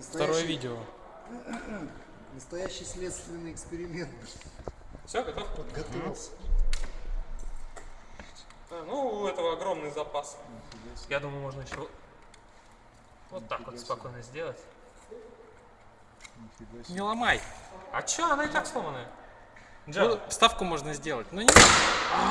Второе видео. Настоящий следственный эксперимент. Все, готов? подготовился. А, ну, у этого огромный запас. Я думаю, можно еще вот- так вот спокойно сделать. Не ломай. А чё, она и так сломанная? Ну, вставку можно сделать, но не